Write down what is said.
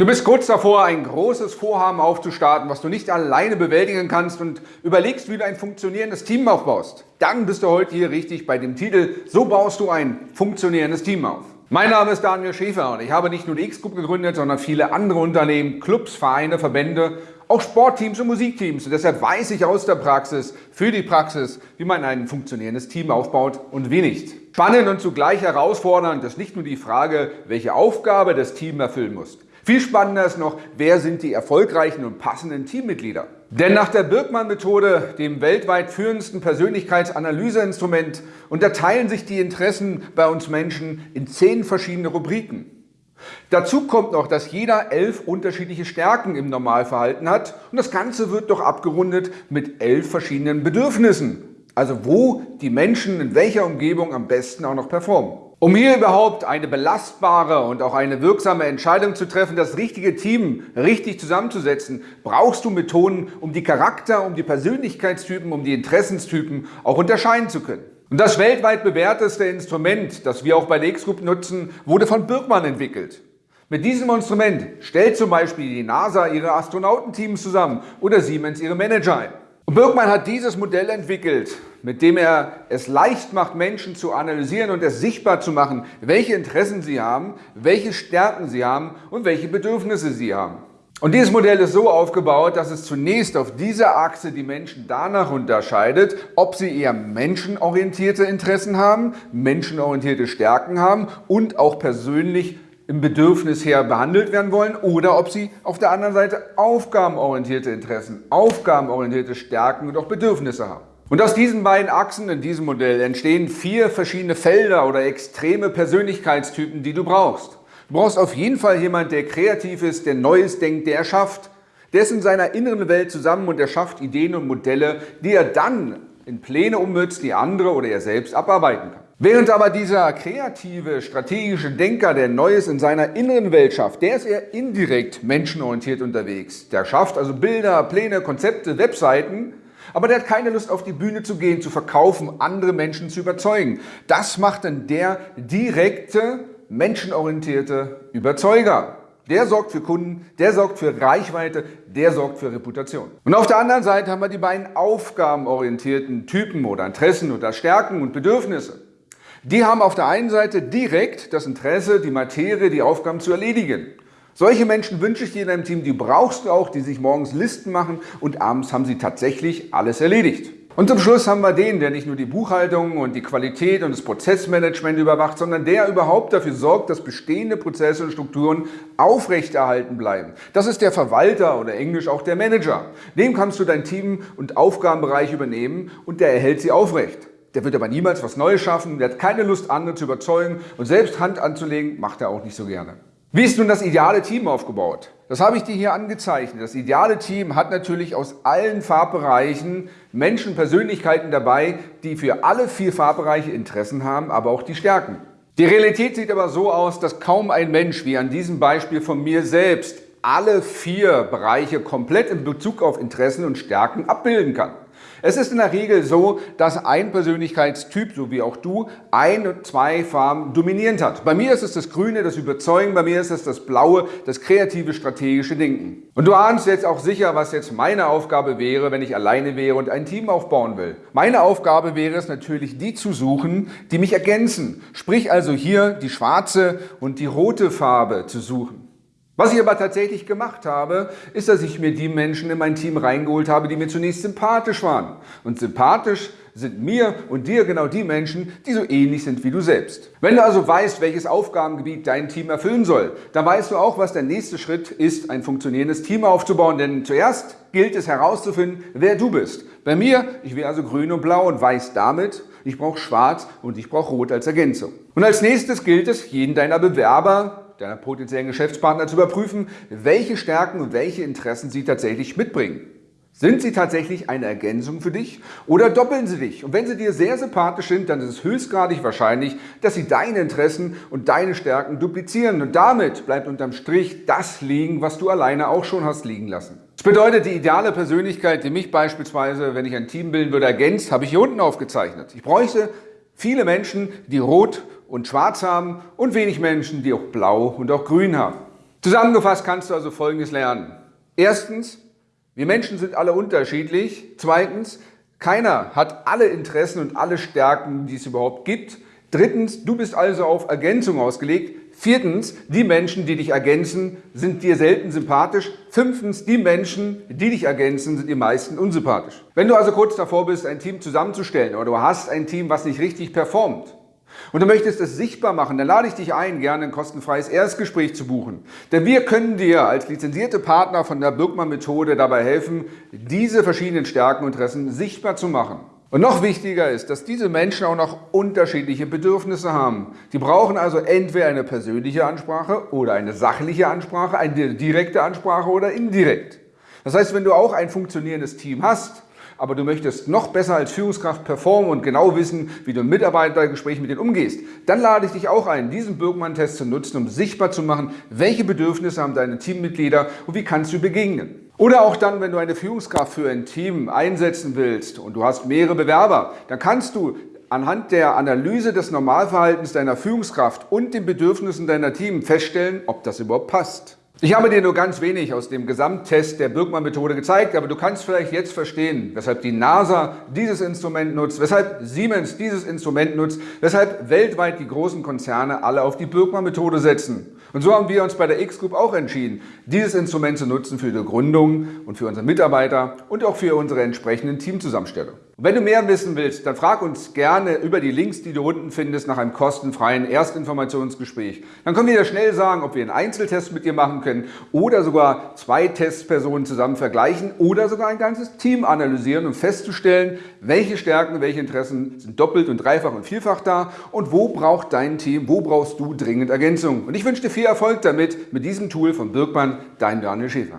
Du bist kurz davor, ein großes Vorhaben aufzustarten, was du nicht alleine bewältigen kannst und überlegst, wie du ein funktionierendes Team aufbaust. Dann bist du heute hier richtig bei dem Titel So baust du ein funktionierendes Team auf. Mein Name ist Daniel Schäfer und ich habe nicht nur die X-Group gegründet, sondern viele andere Unternehmen, Clubs, Vereine, Verbände, auch Sportteams und Musikteams. Und deshalb weiß ich aus der Praxis, für die Praxis, wie man ein funktionierendes Team aufbaut und wie nicht. Spannend und zugleich herausfordernd ist nicht nur die Frage, welche Aufgabe das Team erfüllen muss. Viel spannender ist noch, wer sind die erfolgreichen und passenden Teammitglieder? Denn nach der Birkmann-Methode, dem weltweit führendsten Persönlichkeitsanalyseinstrument, unterteilen sich die Interessen bei uns Menschen in zehn verschiedene Rubriken. Dazu kommt noch, dass jeder elf unterschiedliche Stärken im Normalverhalten hat und das Ganze wird doch abgerundet mit elf verschiedenen Bedürfnissen. Also wo die Menschen in welcher Umgebung am besten auch noch performen. Um hier überhaupt eine belastbare und auch eine wirksame Entscheidung zu treffen, das richtige Team richtig zusammenzusetzen, brauchst du Methoden, um die Charakter, um die Persönlichkeitstypen, um die Interessenstypen auch unterscheiden zu können. Und das weltweit bewährteste Instrument, das wir auch bei der X-Group nutzen, wurde von Birkmann entwickelt. Mit diesem Instrument stellt zum Beispiel die NASA ihre Astronautenteams zusammen oder Siemens ihre Manager ein. Und Birkmann hat dieses Modell entwickelt, mit dem er es leicht macht, Menschen zu analysieren und es sichtbar zu machen, welche Interessen sie haben, welche Stärken sie haben und welche Bedürfnisse sie haben. Und dieses Modell ist so aufgebaut, dass es zunächst auf dieser Achse die Menschen danach unterscheidet, ob sie eher menschenorientierte Interessen haben, menschenorientierte Stärken haben und auch persönlich im Bedürfnis her behandelt werden wollen oder ob sie auf der anderen Seite aufgabenorientierte Interessen, aufgabenorientierte Stärken und auch Bedürfnisse haben. Und aus diesen beiden Achsen in diesem Modell entstehen vier verschiedene Felder oder extreme Persönlichkeitstypen, die du brauchst. Du brauchst auf jeden Fall jemand, der kreativ ist, der Neues denkt, der erschafft. Der ist in seiner inneren Welt zusammen und erschafft Ideen und Modelle, die er dann in Pläne ummützt, die andere oder er selbst abarbeiten kann. Während aber dieser kreative, strategische Denker, der Neues in seiner inneren Welt schafft, der ist eher indirekt menschenorientiert unterwegs. Der schafft also Bilder, Pläne, Konzepte, Webseiten, aber der hat keine Lust auf die Bühne zu gehen, zu verkaufen, andere Menschen zu überzeugen. Das macht dann der direkte, menschenorientierte Überzeuger. Der sorgt für Kunden, der sorgt für Reichweite, der sorgt für Reputation. Und auf der anderen Seite haben wir die beiden aufgabenorientierten Typen oder Interessen oder Stärken und Bedürfnisse. Die haben auf der einen Seite direkt das Interesse, die Materie, die Aufgaben zu erledigen. Solche Menschen wünsche ich dir in deinem Team, die brauchst du auch, die sich morgens Listen machen und abends haben sie tatsächlich alles erledigt. Und zum Schluss haben wir den, der nicht nur die Buchhaltung und die Qualität und das Prozessmanagement überwacht, sondern der überhaupt dafür sorgt, dass bestehende Prozesse und Strukturen aufrechterhalten bleiben. Das ist der Verwalter oder englisch auch der Manager. Dem kannst du dein Team und Aufgabenbereich übernehmen und der erhält sie aufrecht. Der wird aber niemals was Neues schaffen, der hat keine Lust, andere zu überzeugen und selbst Hand anzulegen, macht er auch nicht so gerne. Wie ist nun das ideale Team aufgebaut? Das habe ich dir hier angezeichnet. Das ideale Team hat natürlich aus allen Farbbereichen Menschen, Persönlichkeiten dabei, die für alle vier Farbbereiche Interessen haben, aber auch die Stärken. Die Realität sieht aber so aus, dass kaum ein Mensch, wie an diesem Beispiel von mir selbst, alle vier Bereiche komplett in Bezug auf Interessen und Stärken abbilden kann. Es ist in der Regel so, dass ein Persönlichkeitstyp, so wie auch du, ein und zwei Farben dominierend hat. Bei mir ist es das Grüne, das Überzeugen, bei mir ist es das Blaue, das kreative, strategische Denken. Und du ahnst jetzt auch sicher, was jetzt meine Aufgabe wäre, wenn ich alleine wäre und ein Team aufbauen will. Meine Aufgabe wäre es natürlich, die zu suchen, die mich ergänzen. Sprich also hier die schwarze und die rote Farbe zu suchen. Was ich aber tatsächlich gemacht habe, ist, dass ich mir die Menschen in mein Team reingeholt habe, die mir zunächst sympathisch waren. Und sympathisch sind mir und dir genau die Menschen, die so ähnlich sind wie du selbst. Wenn du also weißt, welches Aufgabengebiet dein Team erfüllen soll, dann weißt du auch, was der nächste Schritt ist, ein funktionierendes Team aufzubauen. Denn zuerst gilt es herauszufinden, wer du bist. Bei mir, ich wäre also grün und blau und weiß damit, ich brauche schwarz und ich brauche rot als Ergänzung. Und als nächstes gilt es, jeden deiner Bewerber deiner potenziellen Geschäftspartner zu überprüfen, welche Stärken und welche Interessen sie tatsächlich mitbringen. Sind sie tatsächlich eine Ergänzung für dich oder doppeln sie dich? Und wenn sie dir sehr sympathisch sind, dann ist es höchstgradig wahrscheinlich, dass sie deine Interessen und deine Stärken duplizieren. Und damit bleibt unterm Strich das liegen, was du alleine auch schon hast liegen lassen. Das bedeutet, die ideale Persönlichkeit, die mich beispielsweise, wenn ich ein Team bilden würde, ergänzt, habe ich hier unten aufgezeichnet. Ich bräuchte viele Menschen, die rot und schwarz haben und wenig Menschen, die auch blau und auch grün haben. Zusammengefasst kannst du also Folgendes lernen. Erstens, wir Menschen sind alle unterschiedlich. Zweitens, keiner hat alle Interessen und alle Stärken, die es überhaupt gibt. Drittens, du bist also auf Ergänzung ausgelegt. Viertens, die Menschen, die dich ergänzen, sind dir selten sympathisch. Fünftens, die Menschen, die dich ergänzen, sind dir meisten unsympathisch. Wenn du also kurz davor bist, ein Team zusammenzustellen oder du hast ein Team, was nicht richtig performt, und du möchtest es sichtbar machen, dann lade ich dich ein, gerne ein kostenfreies Erstgespräch zu buchen. Denn wir können dir als lizenzierte Partner von der Birkmann-Methode dabei helfen, diese verschiedenen Stärken und Interessen sichtbar zu machen. Und noch wichtiger ist, dass diese Menschen auch noch unterschiedliche Bedürfnisse haben. Die brauchen also entweder eine persönliche Ansprache oder eine sachliche Ansprache, eine direkte Ansprache oder indirekt. Das heißt, wenn du auch ein funktionierendes Team hast, aber du möchtest noch besser als Führungskraft performen und genau wissen, wie du im Mitarbeitergespräch mit denen umgehst, dann lade ich dich auch ein, diesen Birkmann-Test zu nutzen, um sichtbar zu machen, welche Bedürfnisse haben deine Teammitglieder und wie kannst du begegnen. Oder auch dann, wenn du eine Führungskraft für ein Team einsetzen willst und du hast mehrere Bewerber, dann kannst du anhand der Analyse des Normalverhaltens deiner Führungskraft und den Bedürfnissen deiner Team feststellen, ob das überhaupt passt. Ich habe dir nur ganz wenig aus dem Gesamttest der Birkmann-Methode gezeigt, aber du kannst vielleicht jetzt verstehen, weshalb die NASA dieses Instrument nutzt, weshalb Siemens dieses Instrument nutzt, weshalb weltweit die großen Konzerne alle auf die Birkmann-Methode setzen. Und so haben wir uns bei der X-Group auch entschieden, dieses Instrument zu nutzen für die Gründung und für unsere Mitarbeiter und auch für unsere entsprechenden Teamzusammenstellung. Und wenn du mehr wissen willst, dann frag uns gerne über die Links, die du unten findest, nach einem kostenfreien Erstinformationsgespräch. Dann können wir dir schnell sagen, ob wir einen Einzeltest mit dir machen können oder sogar zwei Testpersonen zusammen vergleichen oder sogar ein ganzes Team analysieren, um festzustellen, welche Stärken, welche Interessen sind doppelt und dreifach und vielfach da und wo braucht dein Team, wo brauchst du dringend Ergänzung. Und ich wünsche dir viel Erfolg damit, mit diesem Tool von Birkmann, dein Daniel Schäfer.